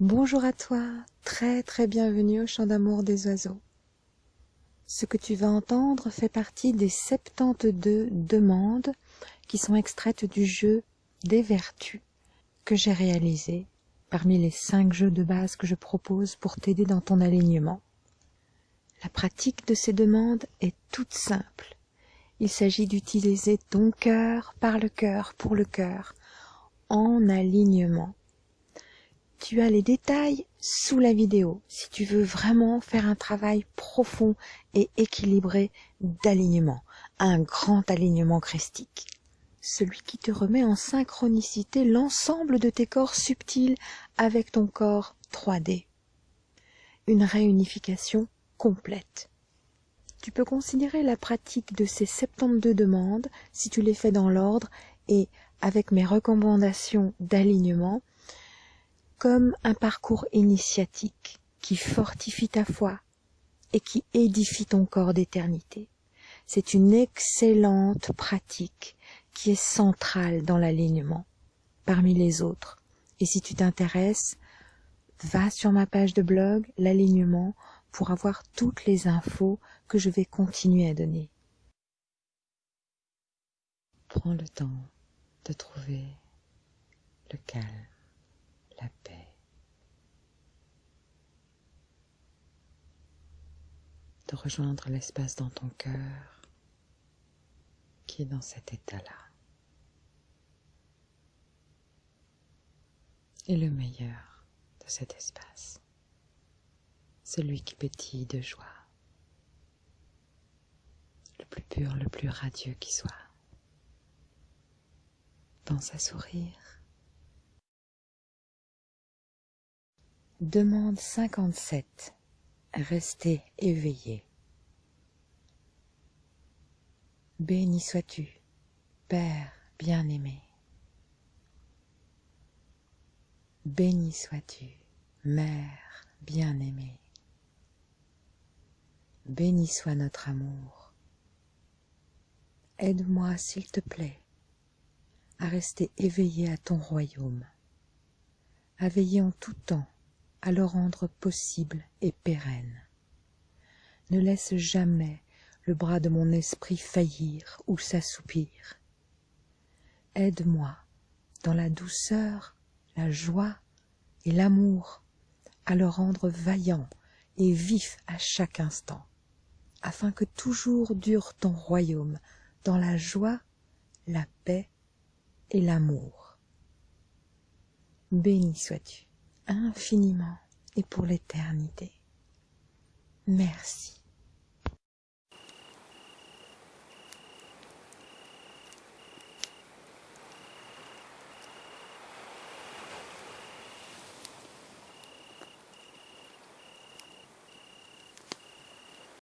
Bonjour à toi, très très bienvenue au chant d'amour des oiseaux. Ce que tu vas entendre fait partie des 72 demandes qui sont extraites du jeu des vertus que j'ai réalisé parmi les 5 jeux de base que je propose pour t'aider dans ton alignement. La pratique de ces demandes est toute simple. Il s'agit d'utiliser ton cœur par le cœur pour le cœur en alignement tu as les détails sous la vidéo si tu veux vraiment faire un travail profond et équilibré d'alignement, un grand alignement christique. Celui qui te remet en synchronicité l'ensemble de tes corps subtils avec ton corps 3D. Une réunification complète. Tu peux considérer la pratique de ces 72 demandes, si tu les fais dans l'ordre et avec mes recommandations d'alignement, comme un parcours initiatique qui fortifie ta foi et qui édifie ton corps d'éternité. C'est une excellente pratique qui est centrale dans l'alignement parmi les autres. Et si tu t'intéresses, va sur ma page de blog, l'alignement, pour avoir toutes les infos que je vais continuer à donner. Prends le temps de trouver le calme la paix, de rejoindre l'espace dans ton cœur qui est dans cet état-là. Et le meilleur de cet espace, celui qui pétille de joie, le plus pur, le plus radieux qui soit. Pense à sourire Demande 57. Restez éveillé. Béni sois-tu, Père bien-aimé. Béni sois-tu, Mère bien-aimée. Béni soit notre amour. Aide-moi, s'il te plaît, à rester éveillé à ton royaume, à veiller en tout temps à le rendre possible et pérenne. Ne laisse jamais le bras de mon esprit faillir ou s'assoupir. Aide-moi dans la douceur, la joie et l'amour à le rendre vaillant et vif à chaque instant, afin que toujours dure ton royaume dans la joie, la paix et l'amour. Béni sois-tu infiniment et pour l'éternité. Merci.